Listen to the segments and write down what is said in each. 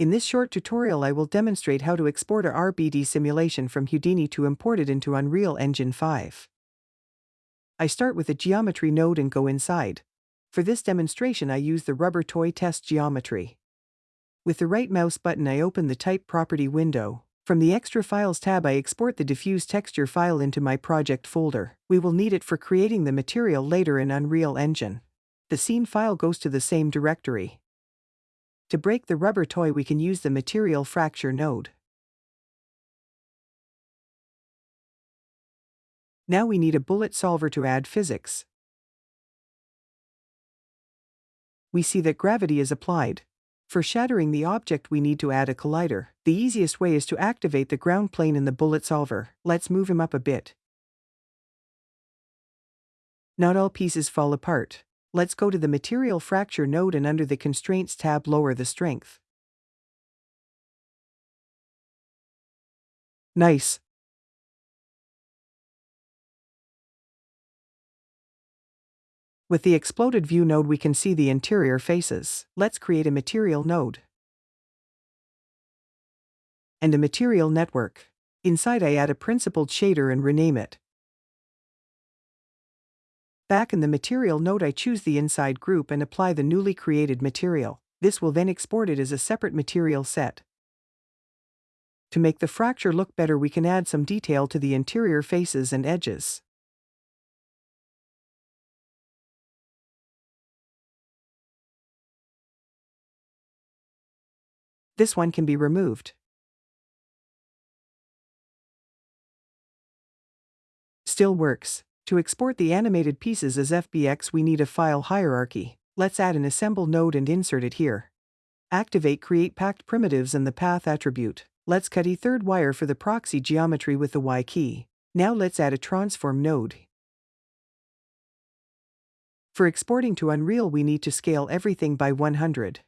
In this short tutorial I will demonstrate how to export a RBD simulation from Houdini to import it into Unreal Engine 5. I start with a geometry node and go inside. For this demonstration I use the rubber toy test geometry. With the right mouse button I open the Type Property window. From the Extra Files tab I export the diffuse texture file into my project folder. We will need it for creating the material later in Unreal Engine. The scene file goes to the same directory. To break the rubber toy we can use the Material Fracture node. Now we need a bullet solver to add physics. We see that gravity is applied. For shattering the object we need to add a collider. The easiest way is to activate the ground plane in the bullet solver. Let's move him up a bit. Not all pieces fall apart. Let's go to the Material Fracture node and under the Constraints tab lower the strength. Nice. With the exploded view node we can see the interior faces. Let's create a material node. And a material network. Inside I add a principled shader and rename it. Back in the material node I choose the inside group and apply the newly created material. This will then export it as a separate material set. To make the fracture look better we can add some detail to the interior faces and edges. This one can be removed. Still works. To export the animated pieces as FBX we need a file hierarchy. Let's add an assemble node and insert it here. Activate create packed primitives and the path attribute. Let's cut a third wire for the proxy geometry with the Y key. Now let's add a transform node. For exporting to Unreal we need to scale everything by 100.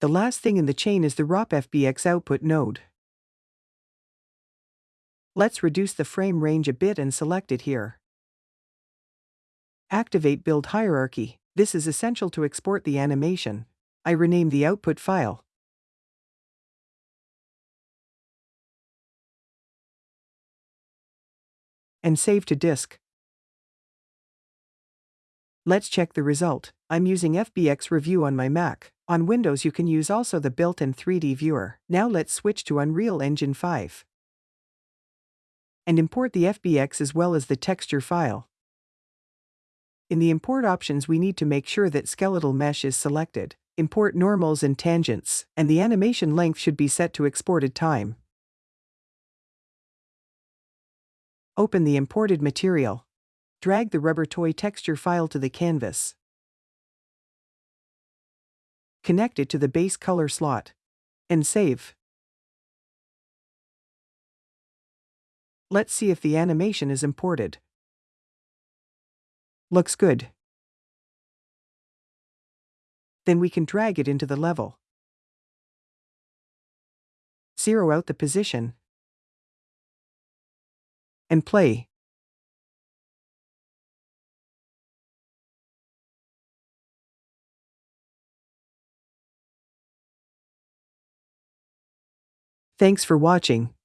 The last thing in the chain is the ROP FBX output node. Let's reduce the frame range a bit and select it here. Activate Build Hierarchy. This is essential to export the animation. I rename the output file. And save to disk. Let's check the result. I'm using FBX Review on my Mac. On Windows you can use also the built-in 3D viewer. Now let's switch to Unreal Engine 5. And import the FBX as well as the texture file. In the import options we need to make sure that skeletal mesh is selected. Import normals and tangents, and the animation length should be set to exported time. Open the imported material. Drag the rubber toy texture file to the canvas. Connect it to the base color slot. And save. Let's see if the animation is imported. Looks good. Then we can drag it into the level. Zero out the position. And play. Thanks for watching.